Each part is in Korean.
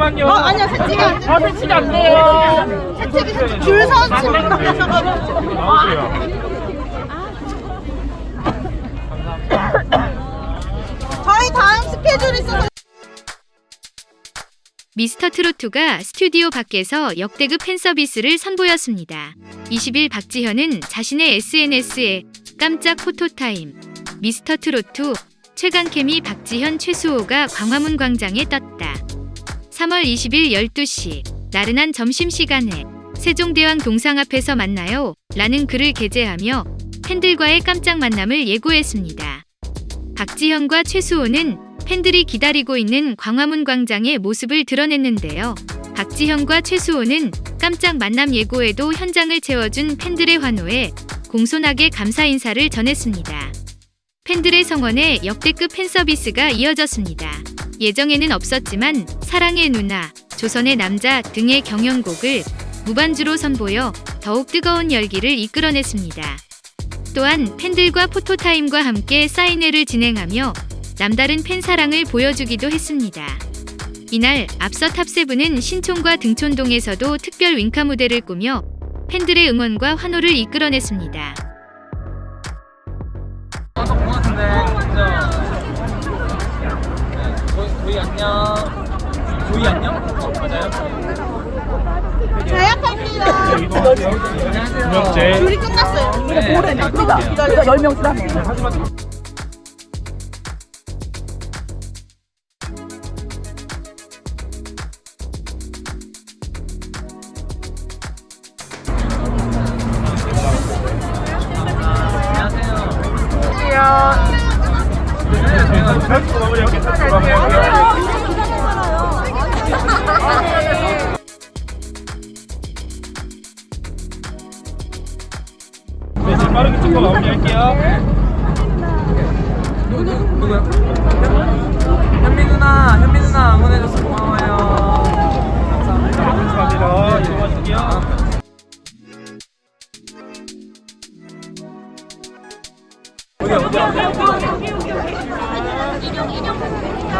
잠시만요. 어, 아니요, 채찍이 안 돼요. 아, 채찍이 안 돼요. 채찍이 줄 서서 나오세요. 저희 다음 스케줄 있어서 미스터 트로트가 스튜디오 밖에서 역대급 팬 서비스를 선보였습니다. 20일 박지현은 자신의 SNS에 깜짝 포토타임 미스터 트로트 최강케미 박지현 최수호가 광화문 광장에 떴다. 3월 20일 12시 나른한 점심시간에 세종대왕 동상 앞에서 만나요 라는 글을 게재하며 팬들과의 깜짝 만남을 예고했습니다. 박지현과 최수호는 팬들이 기다리고 있는 광화문 광장의 모습을 드러냈는데요. 박지현과 최수호는 깜짝 만남 예고에도 현장을 채워준 팬들의 환호에 공손하게 감사 인사를 전했습니다. 팬들의 성원에 역대급 팬 서비스가 이어졌습니다. 예정에는 없었지만 사랑의 누나, 조선의 남자 등의 경연곡을 무반주로 선보여 더욱 뜨거운 열기를 이끌어냈습니다. 또한 팬들과 포토타임과 함께 사인회를 진행하며 남다른 팬 사랑을 보여주기도 했습니다. 이날 앞서 탑세븐은 신촌과 등촌동에서도 특별 윙카 무대를 꾸며 팬들의 응원과 환호를 이끌어냈습니다. 안녕 조이 안녕? 어, 맞아요? 제약합니다. 안녕하세요 명재. 줄이 끝났어요. 네, 모레 납니다. 기다려. 10명 쓰라며. 안녕하세요 네, 지금 빠르게 찍고 마무리할게요. 누구야? 현미 누나 현미 누나 응원해줘서 고마워요 감사합니다 감사합니다. 수고하실게요.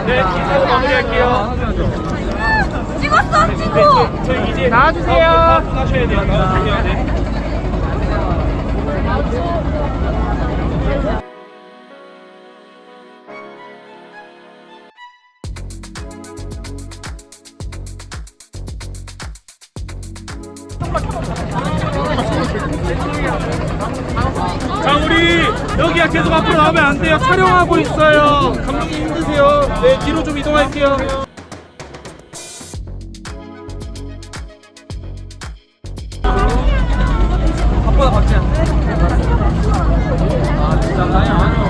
네, 기사로 마무리할게요. 찍었어, 찍고. 네, 저희 이제 나와주세요. 하셔야 돼요. 나와주세요. 네. 자 우리 여기야 계속 앞으로 나오면 안 돼요. 촬영하고 있어요. 감독님 힘드세요? 네 뒤로 좀 이동할게요. 바쁘다 박지현 아 진짜 아니 아니요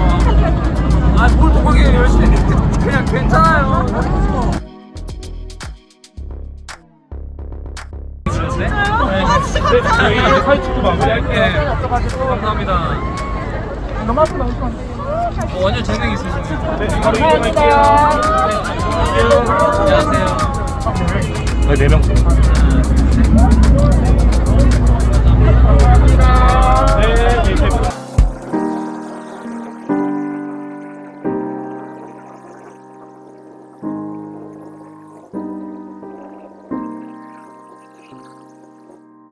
아뭘 독하게 열심히 해. 그냥 괜찮아요 네? 아, 네. 저희 사진 찍고 마무리할게요 네 감사합니다 너무 아프다. 어, 완전 재능 네 이동할게요 안녕하세요 네, 네 명.